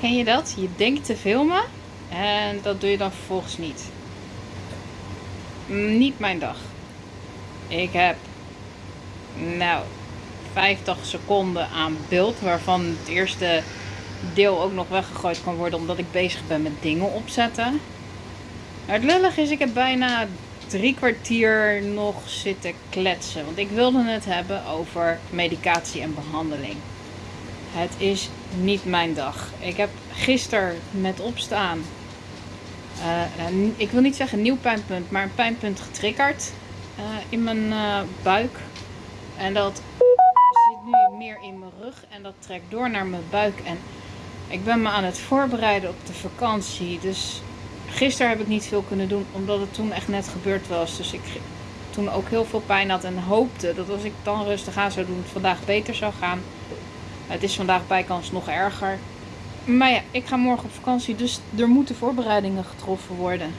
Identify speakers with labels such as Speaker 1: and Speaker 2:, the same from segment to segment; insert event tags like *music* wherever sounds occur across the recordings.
Speaker 1: Ken je dat? Je denkt te filmen en dat doe je dan vervolgens niet. Niet mijn dag. Ik heb nou 50 seconden aan beeld waarvan het eerste deel ook nog weggegooid kan worden omdat ik bezig ben met dingen opzetten. het lullig is, ik heb bijna drie kwartier nog zitten kletsen. Want ik wilde het hebben over medicatie en behandeling. Het is niet mijn dag. Ik heb gisteren met opstaan, uh, ik wil niet zeggen nieuw pijnpunt, maar een pijnpunt getriggerd uh, in mijn buik. En dat zit nu meer in mijn rug en dat trekt door naar mijn buik. En ik ben me aan het voorbereiden op de vakantie. Dus gisteren heb ik niet veel kunnen doen, omdat het toen echt net gebeurd was. Dus ik toen ook heel veel pijn had en hoopte dat als ik dan rustig aan zou doen, het vandaag beter zou gaan. Het is vandaag bijkans nog erger. Maar ja, ik ga morgen op vakantie, dus er moeten voorbereidingen getroffen worden.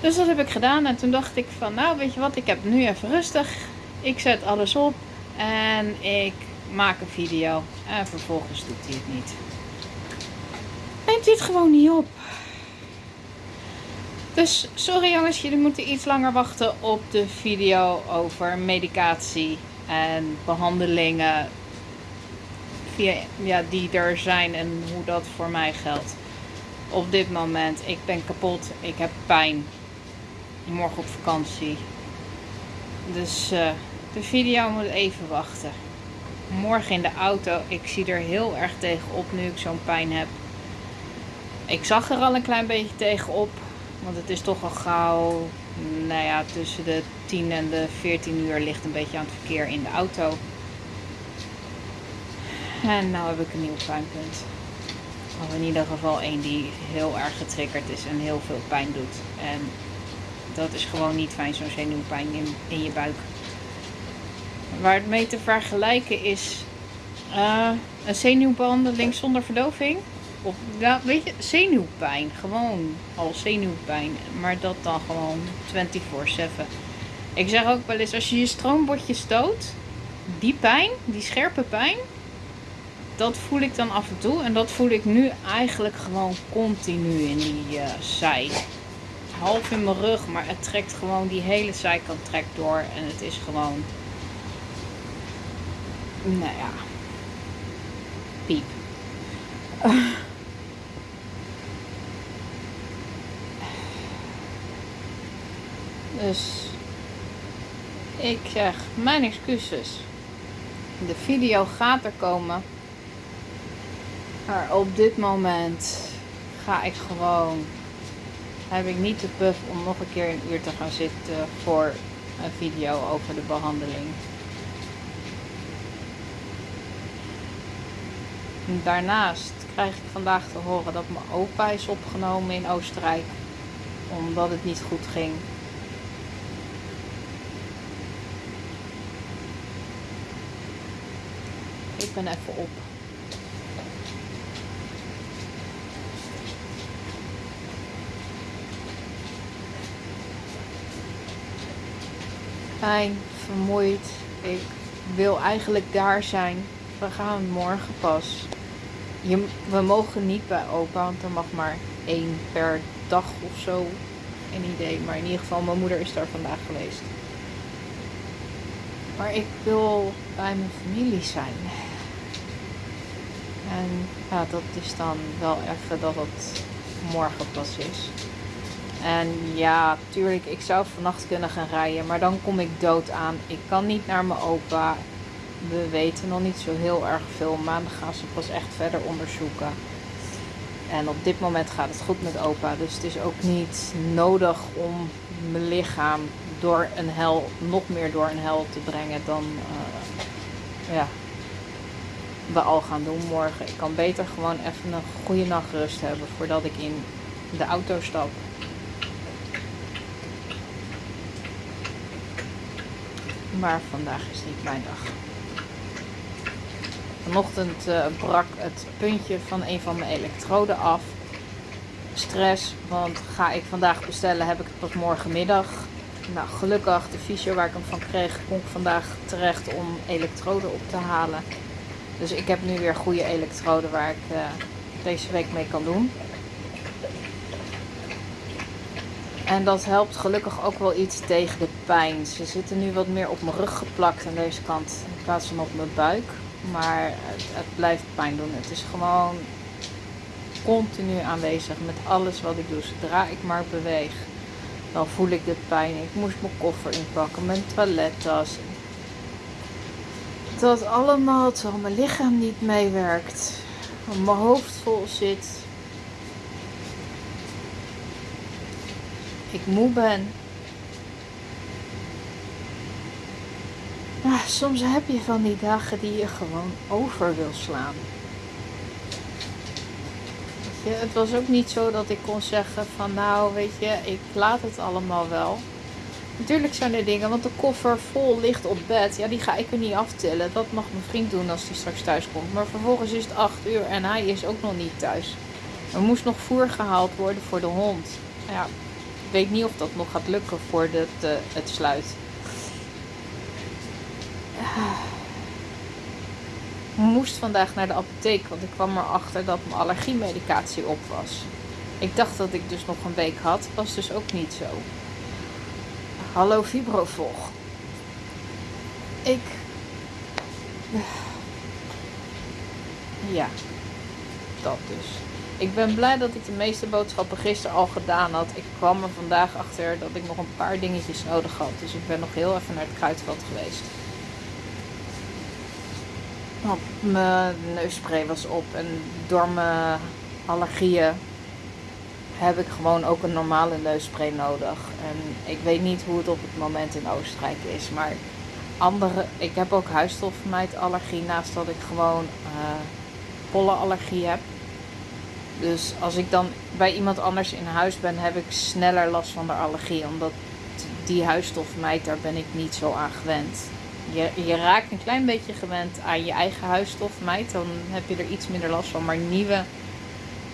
Speaker 1: Dus dat heb ik gedaan en toen dacht ik van, nou weet je wat, ik heb nu even rustig. Ik zet alles op en ik maak een video. En vervolgens doet hij het niet. Neemt hij het gewoon niet op. Dus sorry jongens, jullie moeten iets langer wachten op de video over medicatie en behandelingen ja, die er zijn en hoe dat voor mij geldt. Op dit moment, ik ben kapot, ik heb pijn. Morgen op vakantie. Dus uh, de video moet even wachten. Morgen in de auto, ik zie er heel erg tegenop nu ik zo'n pijn heb. Ik zag er al een klein beetje tegenop. Want het is toch al gauw, nou ja, tussen de 10 en de 14 uur ligt een beetje aan het verkeer in de auto. En nou heb ik een nieuw pijnpunt. Of in ieder geval één die heel erg getriggerd is en heel veel pijn doet. En dat is gewoon niet fijn, zo'n zenuwpijn in, in je buik. Waar het mee te vergelijken is uh, een zenuwbehandeling zonder verdoving. Of, ja, weet je, zenuwpijn. Gewoon al zenuwpijn. Maar dat dan gewoon 24-7. Ik zeg ook wel eens, als je je stroombordje stoot, die pijn, die scherpe pijn, dat voel ik dan af en toe. En dat voel ik nu eigenlijk gewoon continu in die uh, zij. Half in mijn rug, maar het trekt gewoon, die hele zijkant trekt door. En het is gewoon, nou ja, piep. *laughs* Dus ik zeg mijn excuses. De video gaat er komen. Maar op dit moment ga ik gewoon. Heb ik niet de puff om nog een keer een uur te gaan zitten voor een video over de behandeling. Daarnaast krijg ik vandaag te horen dat mijn opa is opgenomen in Oostenrijk. Omdat het niet goed ging. Ik ben even op. Pijn, vermoeid. Ik wil eigenlijk daar zijn. We gaan morgen pas. Je, we mogen niet bij opa, want er mag maar één per dag of zo. Geen idee, maar in ieder geval, mijn moeder is daar vandaag geweest. Maar ik wil bij mijn familie zijn. En ja, dat is dan wel even dat het morgen pas is. En ja, tuurlijk, ik zou vannacht kunnen gaan rijden, maar dan kom ik dood aan. Ik kan niet naar mijn opa. We weten nog niet zo heel erg veel. Maandag gaan ze pas echt verder onderzoeken. En op dit moment gaat het goed met opa. Dus het is ook niet nodig om mijn lichaam door een hel, nog meer door een hel te brengen dan uh, ja, we al gaan doen morgen. Ik kan beter gewoon even een goede nachtrust hebben voordat ik in de auto stap. Maar vandaag is niet mijn dag. Vanochtend uh, brak het puntje van een van mijn elektroden af. Stress, want ga ik vandaag bestellen, heb ik het pas morgenmiddag. Nou, gelukkig, de fysio waar ik hem van kreeg, kon ik vandaag terecht om elektroden op te halen. Dus ik heb nu weer goede elektroden waar ik uh, deze week mee kan doen. En dat helpt gelukkig ook wel iets tegen de pijn. Ze zitten nu wat meer op mijn rug geplakt aan deze kant in plaats van op mijn buik. Maar het, het blijft pijn doen. Het is gewoon continu aanwezig met alles wat ik doe. Zodra ik maar beweeg, dan voel ik de pijn. Ik moest mijn koffer inpakken, mijn toilettas. Dat allemaal terwijl mijn lichaam niet meewerkt. Mijn hoofd vol zit. Ik moe ben. Ja, soms heb je van die dagen die je gewoon over wil slaan het was ook niet zo dat ik kon zeggen van nou weet je, ik laat het allemaal wel. Natuurlijk zijn er dingen, want de koffer vol ligt op bed. Ja, die ga ik er niet aftillen. Dat mag mijn vriend doen als hij straks thuis komt. Maar vervolgens is het 8 uur en hij is ook nog niet thuis. Er moest nog voer gehaald worden voor de hond. Ja, weet niet of dat nog gaat lukken voordat uh, het sluit. moest vandaag naar de apotheek, want ik kwam erachter dat mijn allergiemedicatie op was. Ik dacht dat ik dus nog een week had, was dus ook niet zo. Hallo Fibrofog. Ik. Ja, dat dus. Ik ben blij dat ik de meeste boodschappen gisteren al gedaan had. Ik kwam er vandaag achter dat ik nog een paar dingetjes nodig had. Dus ik ben nog heel even naar het kruidvat geweest. Mijn neusspray was op en door mijn allergieën heb ik gewoon ook een normale neusspray nodig. En ik weet niet hoe het op het moment in Oostenrijk is, maar andere, ik heb ook huisstofmijtallergie naast dat ik gewoon uh, pollenallergie heb. Dus als ik dan bij iemand anders in huis ben, heb ik sneller last van de allergie. Omdat die huisstofmijt, daar ben ik niet zo aan gewend je, je raakt een klein beetje gewend aan je eigen huisstofmijt. Dan heb je er iets minder last van. Maar nieuwe,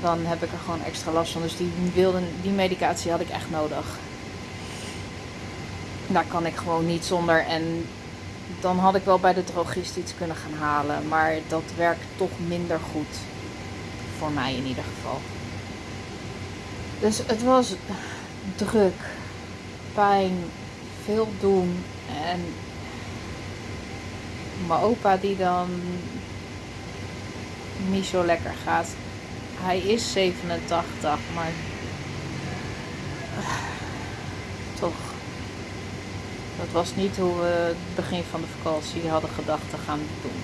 Speaker 1: dan heb ik er gewoon extra last van. Dus die, wilde, die medicatie had ik echt nodig. Daar kan ik gewoon niet zonder. En dan had ik wel bij de drogist iets kunnen gaan halen. Maar dat werkt toch minder goed. Voor mij in ieder geval. Dus het was druk, pijn, veel doen. En mijn opa die dan niet zo lekker gaat. Hij is 87, maar toch. Dat was niet hoe we het begin van de vakantie hadden gedacht te gaan doen.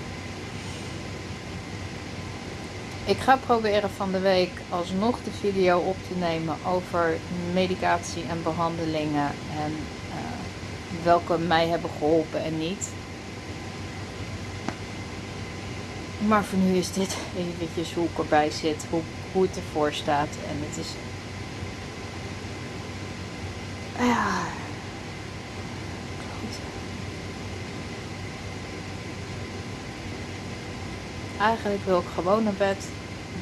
Speaker 1: Ik ga proberen van de week alsnog de video op te nemen over medicatie en behandelingen en uh, welke mij hebben geholpen en niet. Maar voor nu is dit eventjes hoe ik erbij zit, hoe, hoe het ervoor staat. En het is. Ja. Eigenlijk wil ik gewoon naar bed,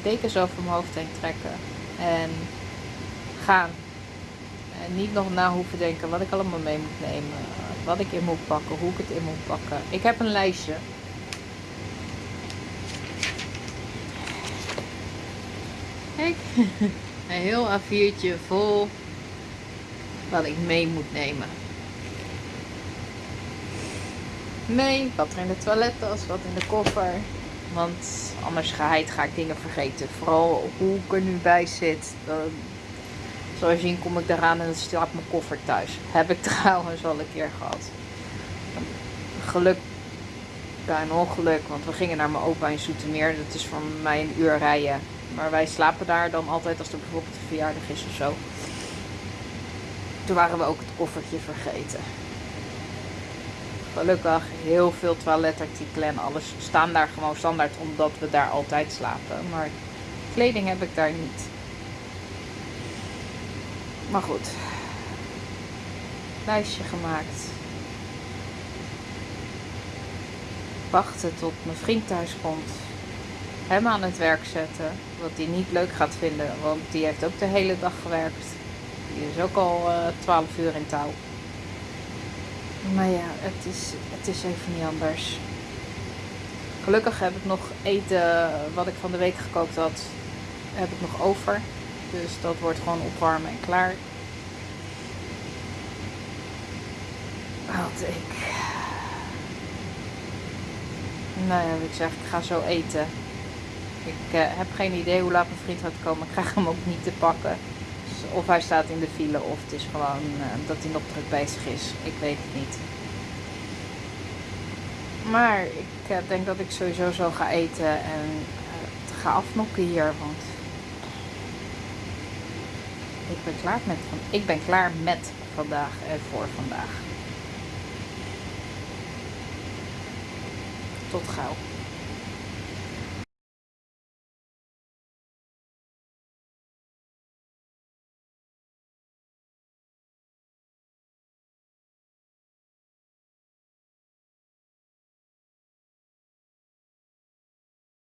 Speaker 1: dekens over mijn hoofd heen trekken en gaan. En niet nog na hoeven denken wat ik allemaal mee moet nemen, wat ik in moet pakken, hoe ik het in moet pakken. Ik heb een lijstje Kijk, *laughs* een heel A4'tje vol wat ik mee moet nemen. Mee, wat er in de toilettas, wat in de koffer. Want anders ga ik dingen vergeten. Vooral hoe ik er nu bij zit. zoals je ziet kom ik eraan en dan staat mijn koffer thuis. Heb ik *laughs* trouwens al een keer gehad. Geluk bij een ongeluk, want we gingen naar mijn opa in Zoetermeer. Dat is voor mij een uur rijden. Maar wij slapen daar dan altijd als er bijvoorbeeld een verjaardag is of zo. Toen waren we ook het koffertje vergeten. Gelukkig heel veel toiletartikelen en alles staan daar gewoon standaard omdat we daar altijd slapen. Maar kleding heb ik daar niet. Maar goed. Lijstje gemaakt. Wachten tot mijn vriend thuis komt hem aan het werk zetten. Wat hij niet leuk gaat vinden, want die heeft ook de hele dag gewerkt. Die is ook al uh, eh, 12 uur in touw. Maar ja, het is, het is even niet anders. Gelukkig heb ik nog eten wat ik van de week gekookt had. heb ik nog over. Dus dat wordt gewoon opwarmen en klaar. Wat ik. Nou ja, ik zeg, ik ga zo eten. Ik uh, heb geen idee hoe laat mijn vriend gaat komen. Ik krijg hem ook niet te pakken. Of hij staat in de file of het is gewoon uh, dat hij nog druk bezig is. Ik weet het niet. Maar ik uh, denk dat ik sowieso zo ga eten en ga afnokken hier. Want ik ben klaar met van. Ik ben klaar met vandaag en voor vandaag. Tot gauw.